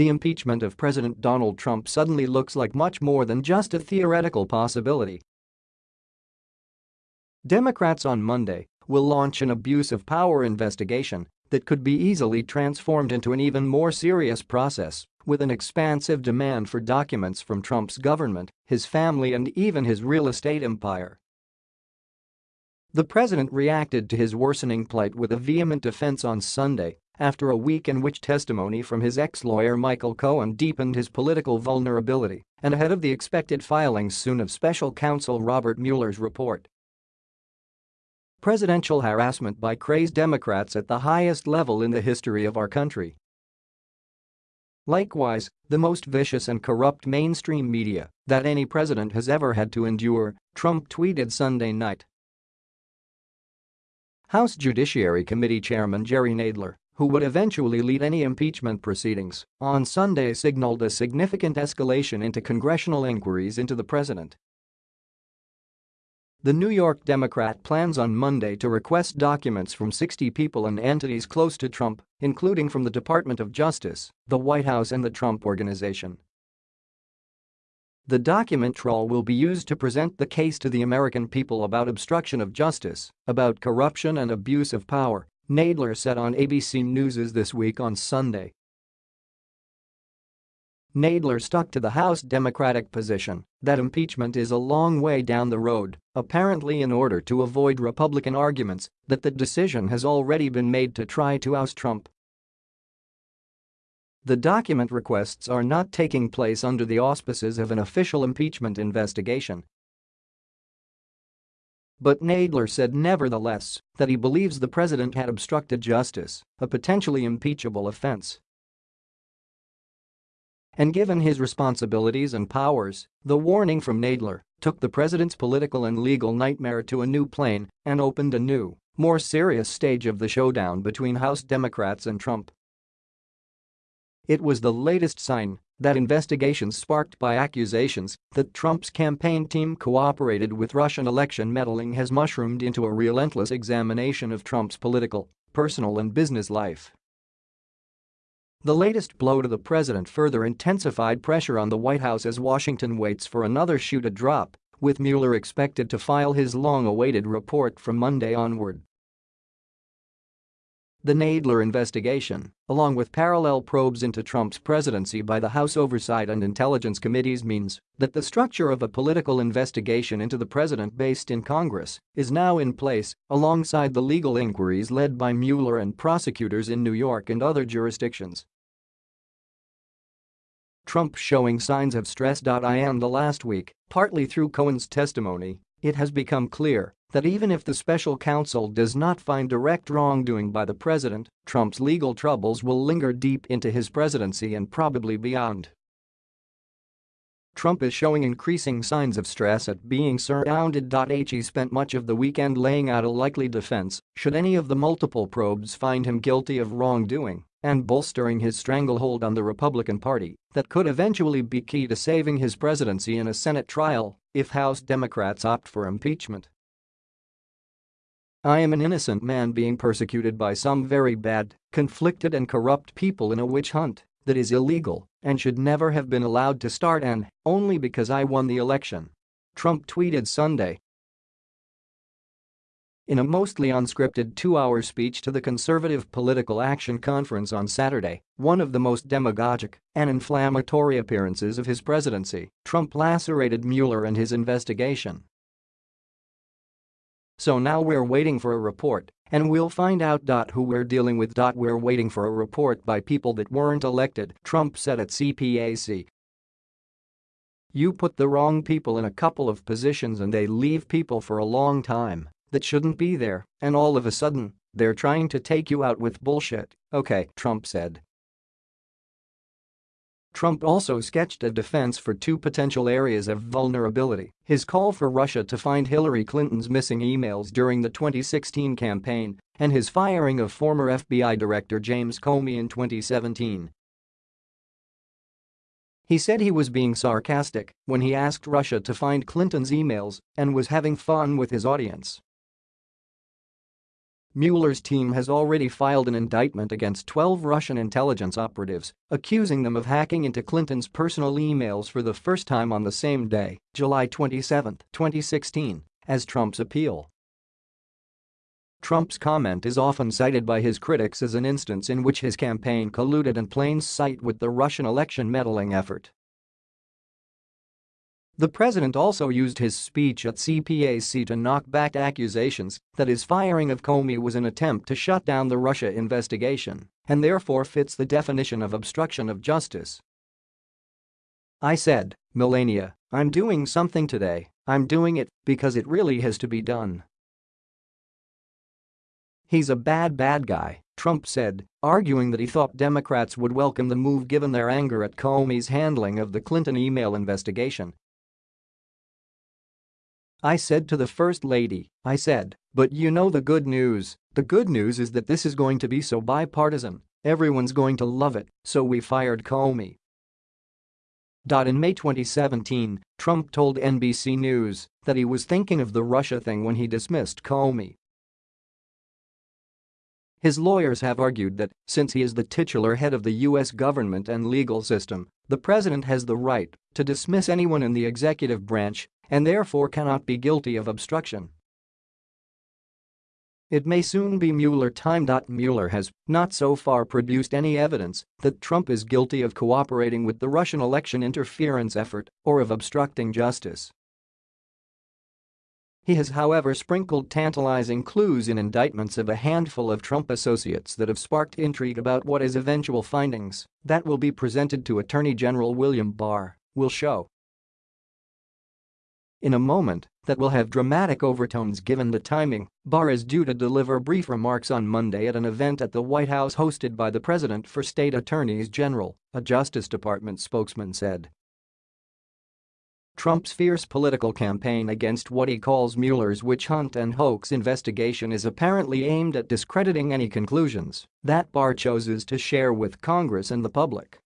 the impeachment of President Donald Trump suddenly looks like much more than just a theoretical possibility. Democrats on Monday will launch an abuse of power investigation that could be easily transformed into an even more serious process with an expansive demand for documents from Trump's government, his family and even his real estate empire. The president reacted to his worsening plight with a vehement defense on Sunday after a week in which testimony from his ex-lawyer Michael Cohen deepened his political vulnerability and ahead of the expected filings soon of special counsel Robert Mueller's report. Presidential harassment by crazed Democrats at the highest level in the history of our country. Likewise, the most vicious and corrupt mainstream media that any president has ever had to endure, Trump tweeted Sunday night. House Judiciary Committee Chairman Jerry Nadler, who would eventually lead any impeachment proceedings, on Sunday signaled a significant escalation into congressional inquiries into the president. The New York Democrat plans on Monday to request documents from 60 people and entities close to Trump, including from the Department of Justice, the White House and the Trump Organization. The document trawl will be used to present the case to the American people about obstruction of justice, about corruption and abuse of power, Nadler said on ABC News This Week on Sunday. Nadler stuck to the House Democratic position that impeachment is a long way down the road, apparently in order to avoid Republican arguments that the decision has already been made to try to oust Trump the document requests are not taking place under the auspices of an official impeachment investigation. But Nadler said nevertheless that he believes the president had obstructed justice, a potentially impeachable offense. And given his responsibilities and powers, the warning from Nadler took the president's political and legal nightmare to a new plane and opened a new, more serious stage of the showdown between House Democrats and Trump. It was the latest sign that investigations sparked by accusations that Trump's campaign team cooperated with Russian election meddling has mushroomed into a relentless examination of Trump's political, personal and business life. The latest blow to the president further intensified pressure on the White House as Washington waits for another shoe to drop, with Mueller expected to file his long-awaited report from Monday onward. The Nadler investigation, along with parallel probes into Trump's presidency by the House Oversight and Intelligence Committees means that the structure of a political investigation into the president based in Congress is now in place alongside the legal inquiries led by Mueller and prosecutors in New York and other jurisdictions. Trump showing signs of stress. In the last week, partly through Cohen's testimony, it has become clear that even if the special counsel does not find direct wrongdoing by the president, Trump's legal troubles will linger deep into his presidency and probably beyond. Trump is showing increasing signs of stress at being surrounded. He spent much of the weekend laying out a likely defense should any of the multiple probes find him guilty of wrongdoing and bolstering his stranglehold on the Republican Party that could eventually be key to saving his presidency in a Senate trial if House Democrats opt for impeachment. I am an innocent man being persecuted by some very bad, conflicted and corrupt people in a witch hunt that is illegal and should never have been allowed to start and only because I won the election. Trump tweeted Sunday. In a mostly unscripted two-hour speech to the Conservative Political Action Conference on Saturday, one of the most demagogic and inflammatory appearances of his presidency, Trump lacerated Mueller and his investigation so now we're waiting for a report, and we'll find out. Who we're dealing with. We're waiting for a report by people that weren't elected, Trump said at CPAC. You put the wrong people in a couple of positions and they leave people for a long time that shouldn't be there, and all of a sudden, they're trying to take you out with bullshit, okay, Trump said. Trump also sketched a defense for two potential areas of vulnerability, his call for Russia to find Hillary Clinton's missing emails during the 2016 campaign and his firing of former FBI Director James Comey in 2017. He said he was being sarcastic when he asked Russia to find Clinton's emails and was having fun with his audience. Mueller's team has already filed an indictment against 12 Russian intelligence operatives, accusing them of hacking into Clinton's personal emails for the first time on the same day, July 27, 2016, as Trump's appeal. Trump's comment is often cited by his critics as an instance in which his campaign colluded in plain sight with the Russian election meddling effort. The president also used his speech at CPAC to knock back accusations that his firing of Comey was an attempt to shut down the Russia investigation and therefore fits the definition of obstruction of justice. I said, Melania, I'm doing something today, I'm doing it because it really has to be done. He's a bad bad guy, Trump said, arguing that he thought Democrats would welcome the move given their anger at Comey's handling of the Clinton email investigation I said to the First Lady, I said, but you know the good news, the good news is that this is going to be so bipartisan, everyone's going to love it, so we fired Comey. In May 2017, Trump told NBC News that he was thinking of the Russia thing when he dismissed Comey. His lawyers have argued that, since he is the titular head of the U.S. government and legal system, the president has the right to dismiss anyone in the executive branch and therefore cannot be guilty of obstruction. It may soon be Mueller time. Mueller has not so far produced any evidence that Trump is guilty of cooperating with the Russian election interference effort or of obstructing justice. He has however sprinkled tantalizing clues in indictments of a handful of Trump associates that have sparked intrigue about what his eventual findings that will be presented to Attorney General William Barr will show in a moment that will have dramatic overtones given the timing, Barr is due to deliver brief remarks on Monday at an event at the White House hosted by the President for State Attorneys General, a Justice Department spokesman said. Trump's fierce political campaign against what he calls Mueller's witch hunt and hoax investigation is apparently aimed at discrediting any conclusions that Barr chooses to share with Congress and the public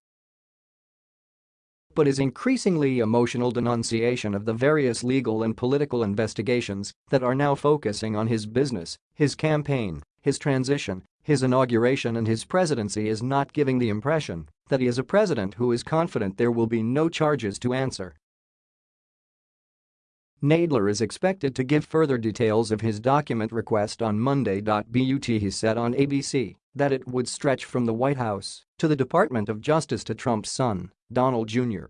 but his increasingly emotional denunciation of the various legal and political investigations that are now focusing on his business, his campaign, his transition, his inauguration and his presidency is not giving the impression that he is a president who is confident there will be no charges to answer. Nadler is expected to give further details of his document request on Monday. But he said on ABC that it would stretch from the White House to the Department of Justice to Trump's son, Donald Jr.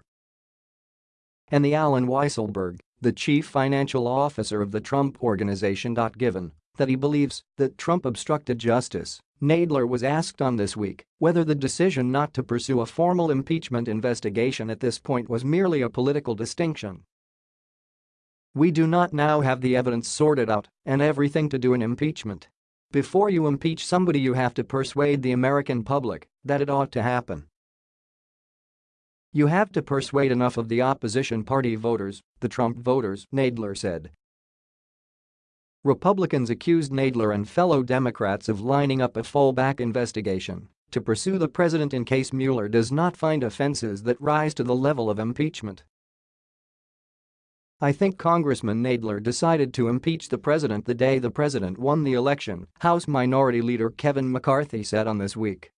And the Allen Weisselberg, the chief financial officer of the Trump Organization. Given that he believes that Trump obstructed justice, Nadler was asked on This Week whether the decision not to pursue a formal impeachment investigation at this point was merely a political distinction. We do not now have the evidence sorted out and everything to do an impeachment. Before you impeach somebody you have to persuade the American public that it ought to happen. You have to persuade enough of the opposition party voters, the Trump voters, Nadler said. Republicans accused Nadler and fellow Democrats of lining up a fallback investigation to pursue the president in case Mueller does not find offenses that rise to the level of impeachment. I think Congressman Nadler decided to impeach the president the day the president won the election, House Minority Leader Kevin McCarthy said on This Week.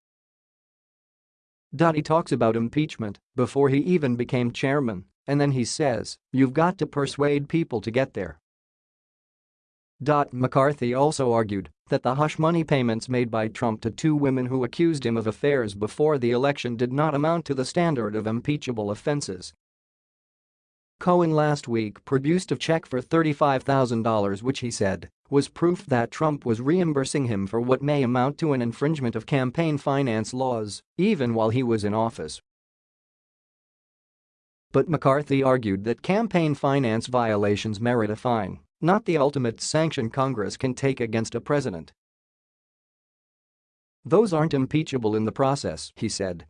He talks about impeachment before he even became chairman, and then he says, you've got to persuade people to get there. McCarthy also argued that the hush money payments made by Trump to two women who accused him of affairs before the election did not amount to the standard of impeachable offenses Cohen last week produced a check for $35,000 which he said was proof that Trump was reimbursing him for what may amount to an infringement of campaign finance laws, even while he was in office. But McCarthy argued that campaign finance violations merit a fine, not the ultimate sanction Congress can take against a president. Those aren't impeachable in the process, he said.